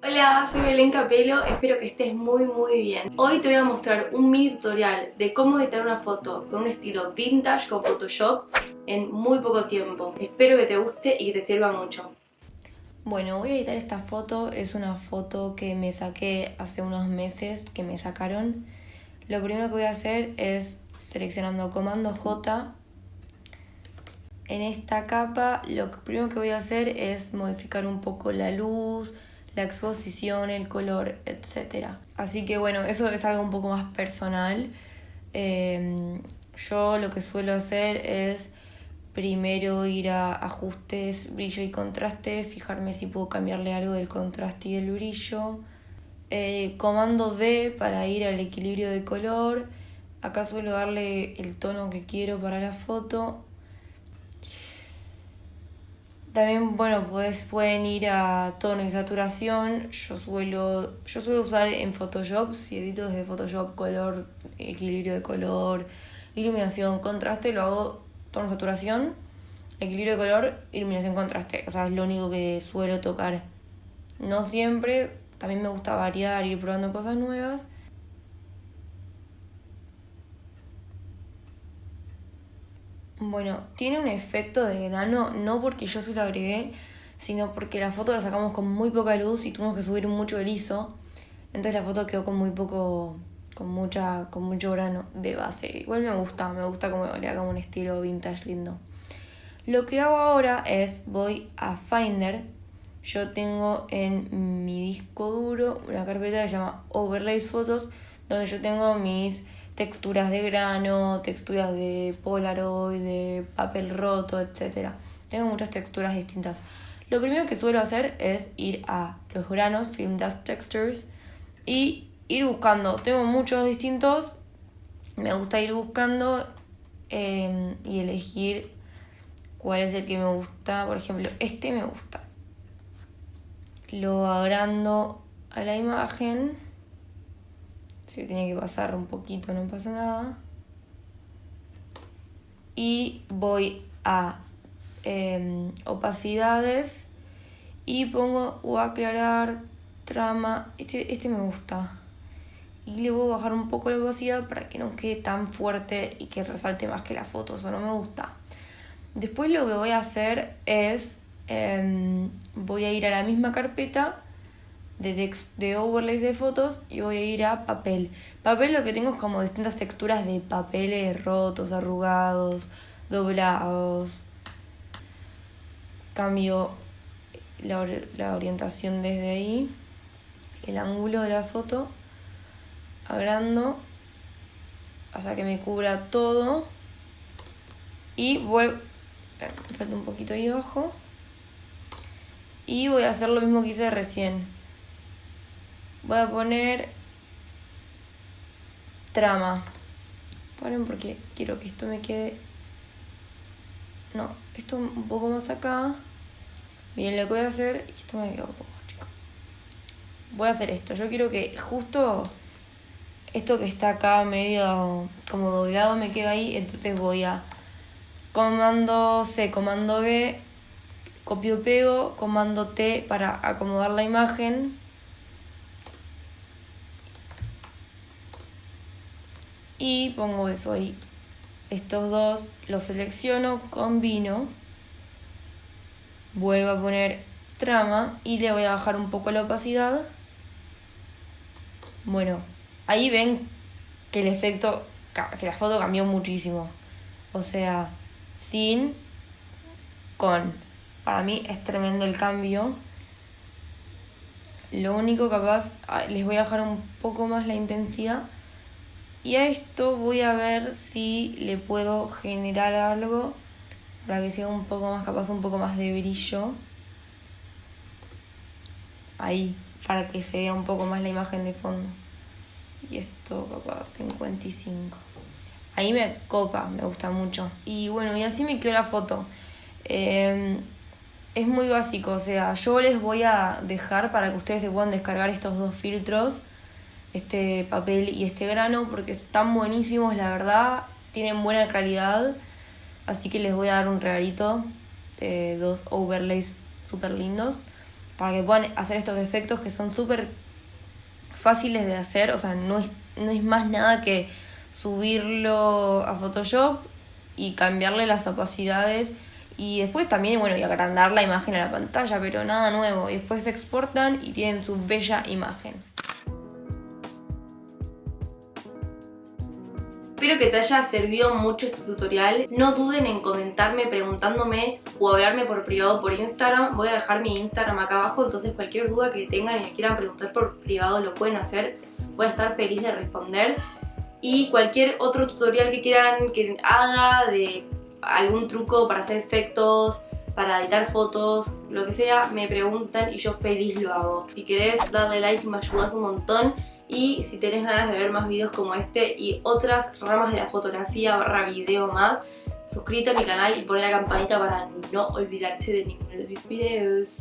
Hola, soy Belén Capelo, espero que estés muy muy bien. Hoy te voy a mostrar un mini tutorial de cómo editar una foto con un estilo vintage con Photoshop en muy poco tiempo. Espero que te guste y que te sirva mucho. Bueno, voy a editar esta foto, es una foto que me saqué hace unos meses, que me sacaron. Lo primero que voy a hacer es seleccionando comando J. En esta capa lo primero que voy a hacer es modificar un poco la luz, la exposición, el color, etc. Así que bueno, eso es algo un poco más personal. Em, yo lo que suelo hacer es primero ir a ajustes, brillo y contraste, fijarme si puedo cambiarle algo del contraste y del brillo. Eh, comando V para ir al equilibrio de color. Acá suelo darle el tono que quiero para la foto también, bueno, pues pueden ir a tono y saturación. Yo suelo, yo suelo usar en Photoshop, si edito desde Photoshop, color, equilibrio de color, iluminación, contraste, lo hago tono saturación, equilibrio de color, iluminación, contraste. O sea, es lo único que suelo tocar. No siempre, también me gusta variar, ir probando cosas nuevas. Bueno, tiene un efecto de grano, no porque yo se lo agregué, sino porque la foto la sacamos con muy poca luz y tuvimos que subir mucho el ISO. Entonces la foto quedó con muy poco, con mucha, con mucho grano de base. Igual me gusta, me gusta como le haga un estilo vintage lindo. Lo que hago ahora es voy a Finder. Yo tengo en mi disco duro una carpeta que se llama Overlays Fotos, donde yo tengo mis texturas de grano, texturas de polaroid, de papel roto, etc. Tengo muchas texturas distintas. Lo primero que suelo hacer es ir a los granos, Film Dust Textures, y ir buscando. Tengo muchos distintos, me gusta ir buscando em, y elegir cuál es el que me gusta. Por ejemplo, este me gusta. Lo agrando a la imagen si tiene que pasar un poquito, no pasa nada. Y voy a em, opacidades y pongo o aclarar trama. Este, este me gusta. Y le voy a bajar un poco la opacidad para que no quede tan fuerte y que resalte más que la foto. Eso no me gusta. Después lo que voy a hacer es, em, voy a ir a la misma carpeta de, de overlays de fotos y voy a ir a papel. Papel lo que tengo es como distintas texturas de papeles rotos, arrugados, doblados. Cambio la, la orientación desde ahí, el ángulo de la foto, agrando. Hasta que me cubra todo. Y vuelvo, falta un poquito ahí abajo. Y voy a hacer lo mismo que hice recién Voy a poner trama. Ponen porque quiero que esto me quede... No, esto un poco más acá. Miren lo que voy a hacer. Esto me queda un poco chico. Voy a hacer esto. Yo quiero que justo esto que está acá medio como doblado me queda ahí. Entonces voy a comando C, comando B, copio pego, comando T para acomodar la imagen y pongo eso ahí. Estos dos los selecciono, combino, vuelvo a poner trama y le voy a bajar un poco la opacidad. Bueno, ahí ven que el efecto, que la foto cambió muchísimo. O sea, sin, con. Para mí es tremendo el cambio. Lo único capaz, les voy a bajar un poco más la intensidad y a esto voy a ver si le puedo generar algo para que sea un poco más capaz, un poco más de brillo. Ahí, para que se vea un poco más la imagen de fondo. Y esto capaz 55. Ahí me copa, me gusta mucho. Y bueno, y así me quedó la foto. Em, es muy básico, o sea, yo les voy a dejar para que ustedes se puedan descargar estos dos filtros este papel y este grano porque están buenísimos, la verdad, tienen buena calidad, así que les voy a dar un regalito, dos overlays súper lindos. para que puedan hacer estos efectos que son súper fáciles de hacer, o sea, no es, no es más nada que subirlo a Photoshop y cambiarle las opacidades y después también, bueno, y agrandar la imagen a la pantalla, pero nada nuevo. Y después se exportan y tienen su bella imagen. Espero que te haya servido mucho este tutorial. No duden en comentarme preguntándome o hablarme por privado por Instagram. Voy a dejar mi Instagram acá abajo, entonces cualquier duda que tengan y quieran preguntar por privado lo pueden hacer. Voy a estar feliz de responder. Y cualquier otro tutorial que quieran que haga de algún truco para hacer efectos, para editar fotos, lo que sea, me preguntan y yo feliz lo hago. Si querés darle like me ayudas un montón y si tenés ganas de ver más videos como este y otras ramas de la fotografía barra video más, suscríbete a mi canal y pon la campanita para no olvidarte de ninguno de mis videos.